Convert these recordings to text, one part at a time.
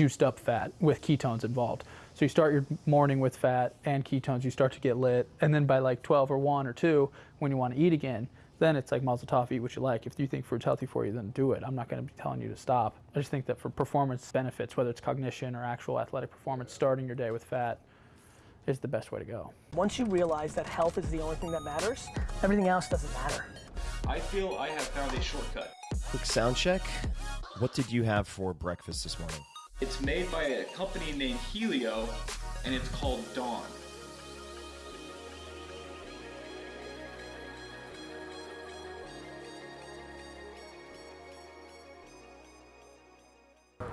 juiced up fat with ketones involved. So you start your morning with fat and ketones, you start to get lit, and then by like 12 or 1 or 2, when you want to eat again, then it's like mazel tov, eat what you like. If you think food's healthy for you, then do it. I'm not going to be telling you to stop. I just think that for performance benefits, whether it's cognition or actual athletic performance, starting your day with fat is the best way to go. Once you realize that health is the only thing that matters, everything else doesn't matter. I feel I have found a shortcut. Quick sound check. What did you have for breakfast this morning? It's made by a company named Helio, and it's called Dawn.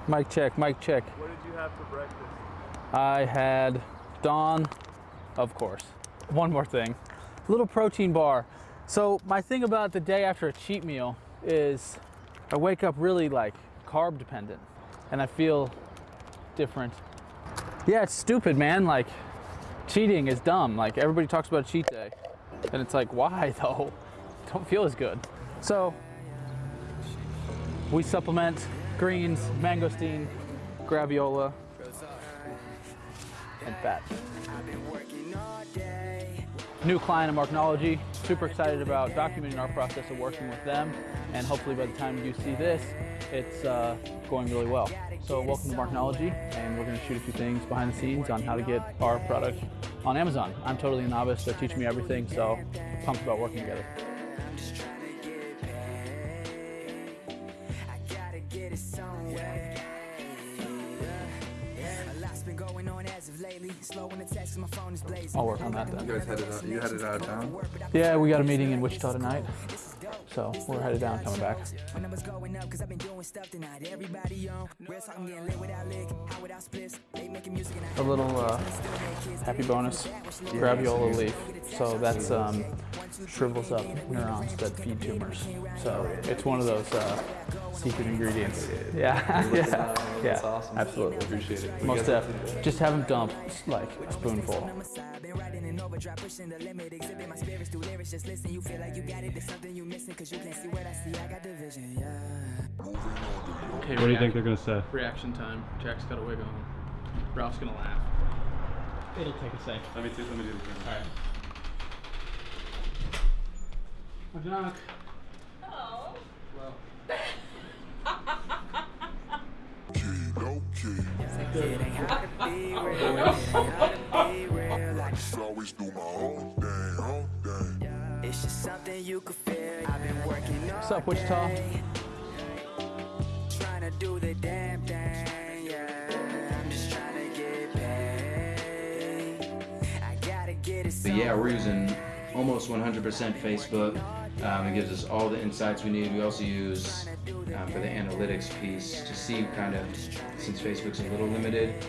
Mic check, mic check. What did you have for breakfast? I had Dawn, of course. One more thing, little protein bar. So my thing about the day after a cheat meal is I wake up really like carb dependent and I feel different. Yeah, it's stupid, man. Like cheating is dumb. Like everybody talks about cheat day and it's like, why though? Don't feel as good. So we supplement greens, mangosteen, graviola, and fat. New client of Marknology. Super excited about documenting our process of working with them. And hopefully by the time you see this, it's uh, going really well. So welcome to Marknology. And we're going to shoot a few things behind the scenes on how to get our product on Amazon. I'm totally a novice. They're teaching me everything. So pumped about working together. I'll work on that then. You guys headed out, you headed out of town? Yeah, we got a meeting in Wichita tonight. So we're headed down, coming back. A little uh, happy bonus, graviola leaf. So that's um, shrivels up neurons that feed tumors. So it's one of those uh, secret ingredients. Yeah, yeah, That's yeah, awesome. absolutely. Appreciate it. Most definitely. Just have them dump like a spoonful. Okay, What do you think they're gonna say? Reaction time. Jack's got a wig on. Ralph's gonna laugh. It'll take a sec. Let me see. Let me do the camera. Alright. Hi, Jack. Oh. Well, always what's up, Wichita? trying to do the damn thing. Yeah, I'm just trying to get paid. I gotta get it. But yeah, we're using almost 100% Facebook. Um, it gives us all the insights we need. We also use um, for the analytics piece to see kind of, since Facebook's a little limited,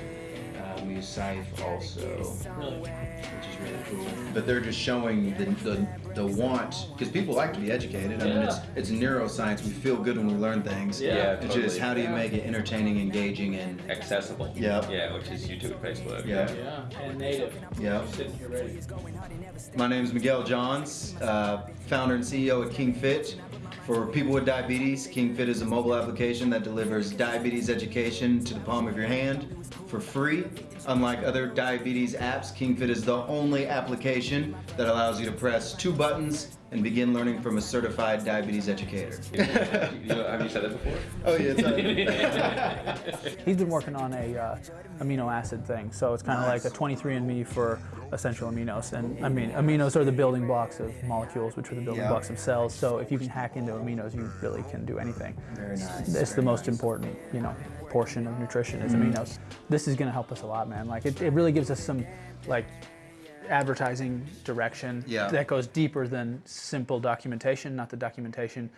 um, Cyfe also, which is really cool. But they're just showing the, the, the want, because people like to be educated. I mean, it's, it's neuroscience. We feel good when we learn things. Yeah, It's just totally. how do you make it entertaining, engaging, and accessible. Yep. Yeah, which is YouTube, Facebook. yeah. Yeah, and native. Yeah. Sitting here ready. My name is Miguel Johns, uh, founder and CEO at King Fit. For people with diabetes, King Fit is a mobile application that delivers diabetes education to the palm of your hand for free. Unlike other diabetes apps, KingFit is the only application that allows you to press two buttons and begin learning from a certified diabetes educator. You- have you said that before? oh yeah, He's been working on a uh, amino acid thing, so it's kind of like a 23andMe for essential aminos. And I mean, aminos are the building blocks of molecules, which are the building Yeah. blocks of cells. So if you can hack into aminos, you really can do anything. Very nice. It's the most important, you know, portion of nutrition is Mm-hmm. aminos. This is going to help us a lot, man. Like it, it really gives us some like advertising direction Yeah. that goes deeper than simple documentation, not the documentation.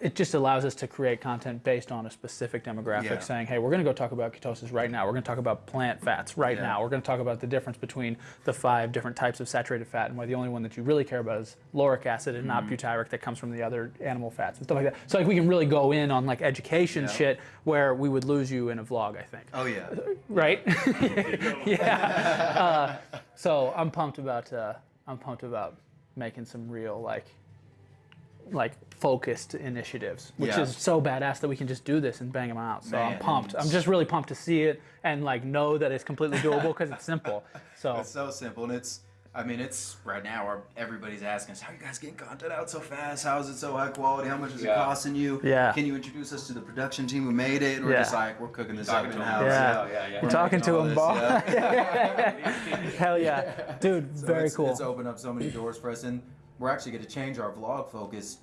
It just allows us to create content based on a specific demographic, Yeah. saying, "Hey, we're going to go talk about ketosis right now. We're going to talk about plant fats right Yeah. now. We're going to talk about the difference between the five different types of saturated fat, and why the only one that you really care about is lauric acid and Mm-hmm. not butyric that comes from the other animal fats and stuff like that." So, like, we can really go in on like education Yeah. shit where we would lose you in a vlog, I think Oh yeah. right? yeah. Uh, so I'm pumped about uh, I'm pumped about making some real like like focused initiatives, which Yeah. is so badass that we can just do this and bang them out. So I'm pumped. I'm just really pumped to see it and like know that it's completely doable because it's simple. So It's so simple, and it's. I mean, it's right now. Everybody's asking us, "How are you guys getting content out so fast? How is it so high quality? How much is it costing you? Yeah. Can you introduce us to the production team who made it?" And we're Yeah. just like, "We're cooking this up to in 'em. house." Yeah. yeah, yeah. we're talking to all him, this, yeah. Hell yeah, dude, So very it's, cool. It's opened up so many doors for us, and we're actually going to change our vlog focus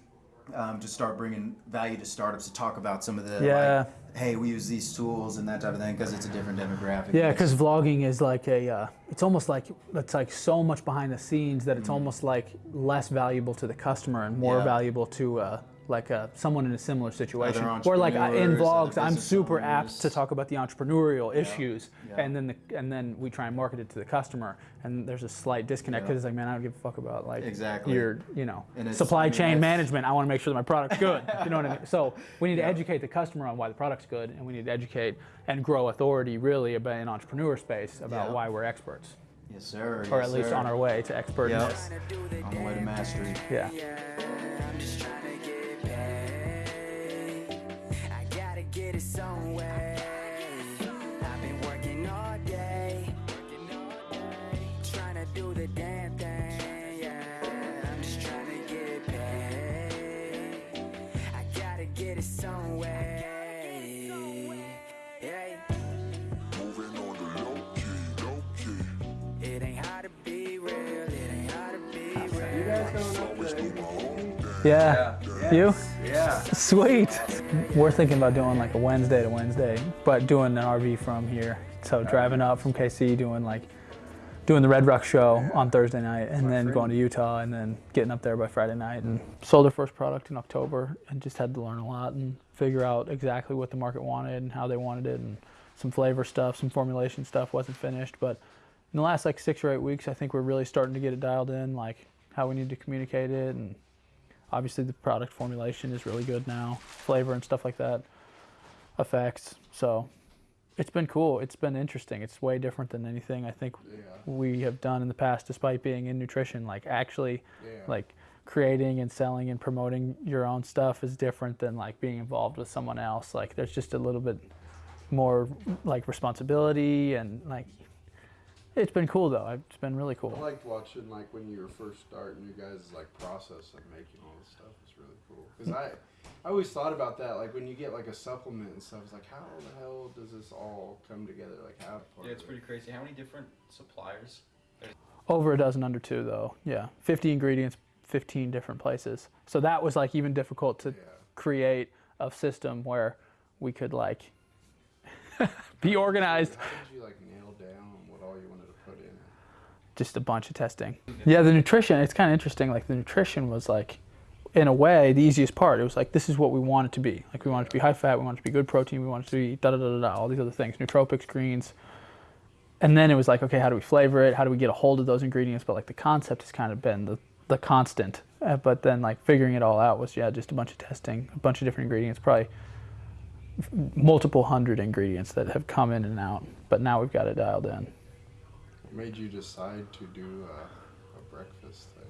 um, to start bringing value to startups to talk about some of the Yeah. like, hey, we use these tools and that type of thing because it's a different demographic. Yeah, because vlogging is like a, uh, it's almost like it's like so much behind the scenes that it's almost like less valuable to the customer and more. Yeah. valuable to uh, like uh, someone in a similar situation. Or like uh, in vlogs, I'm super owners. apt to talk about the entrepreneurial issues, Yeah. and then the, and then we try and market it to the customer, and there's a slight disconnect Yeah. because it's like, man, I don't give a fuck about like Exactly. your you know supply I mean, chain that's- management. I want to make sure that my product's good. you know what I mean? So we need to educate the customer on why the product's good, and we need to educate and grow authority really about an entrepreneur space about Yeah. why we're experts, Yes, sir. or yes, at least sir. on our way to expertness. on the way to mastery. Yeah. Thing. Yeah. You? Yeah. Sweet. We're thinking about doing like a Wednesday to Wednesday, but doing an RV from here. So driving up from KC, doing like doing the Red Rock show on Thursday night, and then going to Utah, and then getting up there by Friday night. And sold our first product in October, and just had to learn a lot and figure out exactly what the market wanted and how they wanted it, and some flavor stuff, some formulation stuff wasn't finished, but in the last like six or eight weeks, I think we're really starting to get it dialed in, like how we need to communicate it, and obviously the product formulation is really good now, flavor and stuff like that, effects. So it's been cool. It's been interesting. It's way different than anything I think we have done in the past, despite being in nutrition. Like actually, like creating and selling and promoting your own stuff is different than like being involved with someone else. Like there's just a little bit more like responsibility and like it's been cool though. It's been really cool. I liked watching like when you were first starting you guys like process of making all this stuff is really cool because I I always thought about that like when you get like a supplement and stuff it's like how the hell does this all come together like how part Yeah, it's of pretty crazy. How many different suppliers? Over a dozen under two though. Yeah. 50 ingredients, 15 different places. So that was like even difficult to Yeah. create a system where we could like be organized. How did you like nail down what all you wanted to put in it? Just a bunch of testing. Yeah, the nutrition, it's kind of interesting. Like the nutrition was like, in a way, the easiest part. It was like, this is what we want it to be. Like we want it to be high fat, we want it to be good protein, we want it to be da da da da da, all these other things, nootropics, greens. And then it was like, okay, how do we flavor it? How do we get a hold of those ingredients? But like the concept has kind of been the, the constant. Uh, but then like figuring it all out was, yeah, just a bunch of testing, a bunch of different ingredients, probably multiple hundred ingredients that have come in and out. But now we've got it dialed in. What made you decide to do a, a breakfast thing?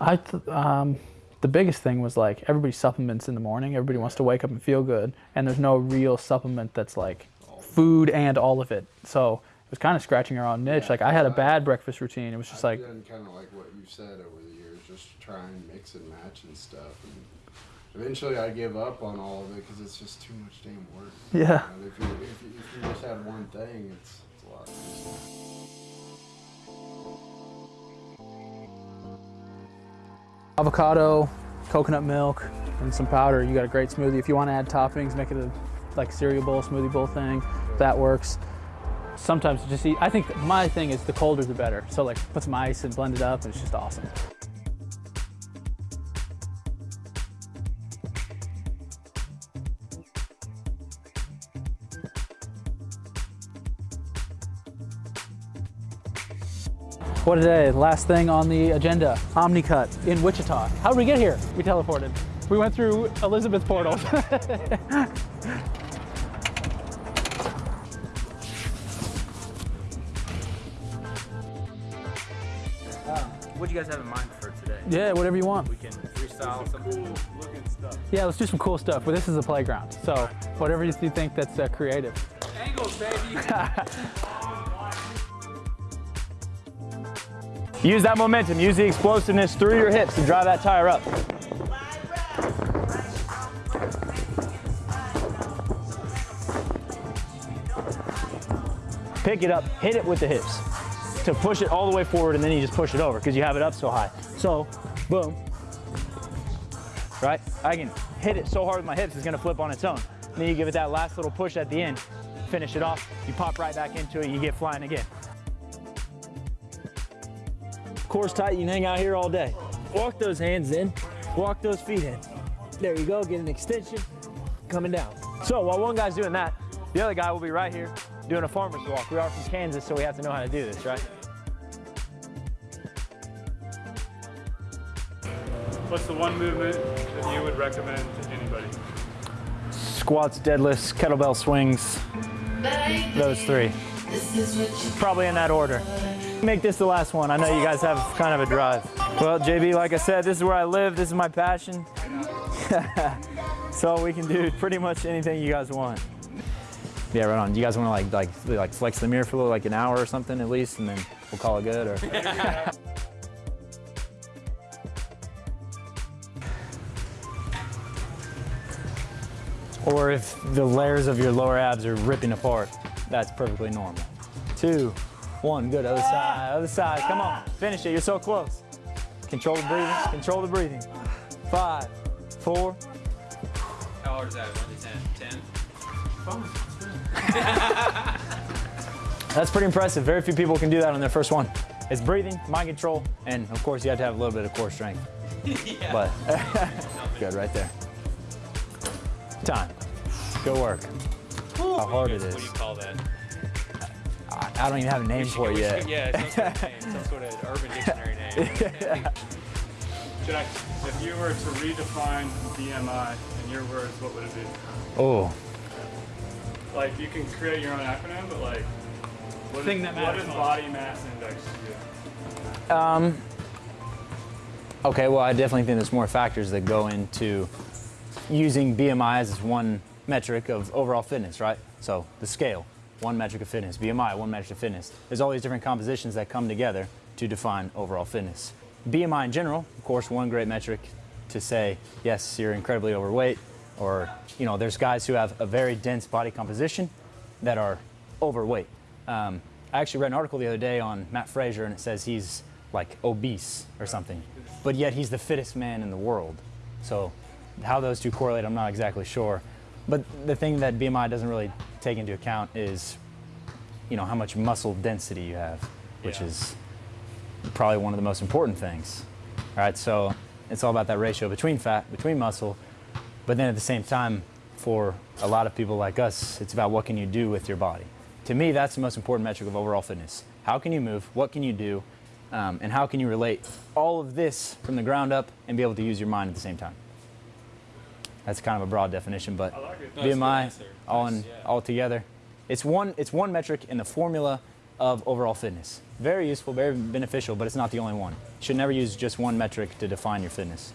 I th- um, the biggest thing was like everybody supplements in the morning. Everybody wants to wake up and feel good, and there's no real supplement that's like food and all of it. So it was kind of scratching our own niche. Yeah, like I had a bad breakfast routine. It was just I've like done kind of like what you've said over the years, just try and mix and match and stuff. And eventually, I give up on all of it because it's just too much damn work. Yeah. And if you if you, if you just have one thing, it's it's a lot. Avocado, coconut milk, and some powder. You got a great smoothie. If you want to add toppings, make it a like cereal bowl, smoothie bowl thing. That works. Sometimes just eat. I think my thing is the colder the better. So like put some ice and blend it up, and it's just awesome. What a day. Last thing on the agenda, OmniCut in Wichita. How did we get here? We teleported. We went through Elizabeth portal. What do you guys have in mind for today? yeah, whatever you want. We can freestyle. Some cool looking stuff. Yeah, let's do some cool stuff. But this is a playground, so whatever you you think that's uh, creative. Angles, baby. Use that momentum, use the explosiveness through your hips to drive that tire up. Pick it up, hit it with the hips to push it all the way forward and then you just push it over because you have it up so high. So, boom, right? I can hit it so hard with my hips, it's gonna flip on its own. And then you give it that last little push at the end, finish it off, you pop right back into it, you get flying again. Core's tight, you can hang out here all day. Walk those hands in, walk those feet in. There you go, get an extension, coming down. So while one guy's doing that, the other guy will be right here doing a farmer's walk. We are from Kansas, so we have to know how to do this, right? What's the one movement that you would recommend to anybody? Squats, deadlifts, kettlebell swings, those three. Probably in that order. Make this the last one. I know you guys have kind of a drive. Well, JB, like I said, this is where I live. This is my passion. so we can do pretty much anything you guys want. Yeah, right on. You guys want to like like like flex the mirror for little, like an hour or something at least, and then we'll call it good. Or or if the layers of your lower abs are ripping apart, that's perfectly normal. Two, one, good. Other side, other side. Come on, finish it. You're so close. Control the breathing. Control the breathing. Five, four. How hard is that? 1 to 10? 10? That's pretty impressive. Very few people can do that on their first one. It's breathing, mind control, and of course you have to have a little bit of core strength. yeah. But good right there. Time. Go work. How hard it is. What do you call that? I, I don't even have a name should- for it yet. should- Yeah, some sort of name, some sort of urban dictionary name. Should I, if you were to redefine BMI in your words, what would it be? Oh, Like you can create your own acronym, but like, what, Thing is, that what does most. body mass index do? Um, okay, well, I definitely think there's more factors that go into using BMI as one metric of overall fitness, right? So the scale, one metric of fitness, BMI, one metric of fitness. There's all these different compositions that come together to define overall fitness. BMI in general, of course, one great metric to say, yes, you're incredibly overweight, or, you know, there's guys who have a very dense body composition that are overweight. Um, I actually read an article the other day on Mat Fraser, and it says he's like obese or something, but yet he's the fittest man in the world. So, how those two correlate, I'm not exactly sure. But the thing that BMI doesn't really take into account is, you know, how much muscle density you have, which Yeah. is probably one of the most important things. Right, so it's all about that ratio between fat, between muscle, but then at the same time, for a lot of people like us, it's about what can you do with your body. To me, that's the most important metric of overall fitness. How can you move? What can you do? Um, and how can you relate all of this from the ground up and be able to use your mind at the same time? That's kind of a broad definition, but like. No, it's a good BMI all Nice, in, yeah. all together. It's one, it's one metric in the formula of overall fitness. Very useful, very beneficial, but it's not the only one. You should never use just one metric to define your fitness.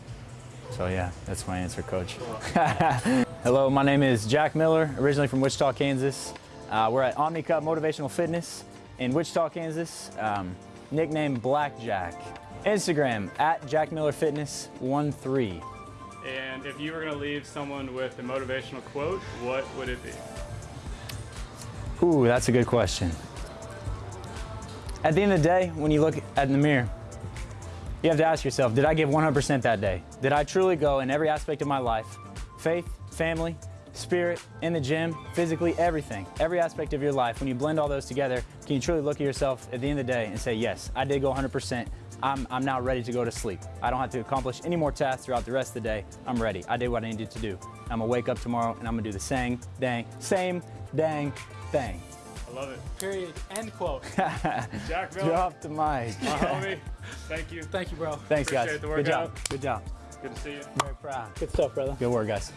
So yeah, that's my answer, coach. Hello, my name is Jack Miller, originally from Wichita, Kansas. Uh, we're at OmniCup Motivational Fitness in Wichita, Kansas. Um, nickname Blackjack. Instagram at Jack Miller Fitness 13. And if you were going to leave someone with a motivational quote, what would it be? Ooh, that's a good question. At the end of the day, when you look at the mirror, you have to ask yourself, did I give 100% that day? Did I truly go in every aspect of my life? Faith, family, spirit, in the gym, physically, everything. Every aspect of your life. When you blend all those together, can you truly look at yourself at the end of the day and say, yes, I did go 100%. I'm, I'm now ready to go to sleep. I don't have to accomplish any more tasks throughout the rest of the day. I'm ready. I did what I needed to do. I'm gonna wake up tomorrow and I'm gonna do the same dang, same dang thing. I love it. Period. End quote. Jack Miller, Drop the mic. my homie, thank you. Thank you, bro. Thanks, guys. Appreciate the Good job. Good job. Good to see you. Very proud. Good stuff, brother. Good work, guys.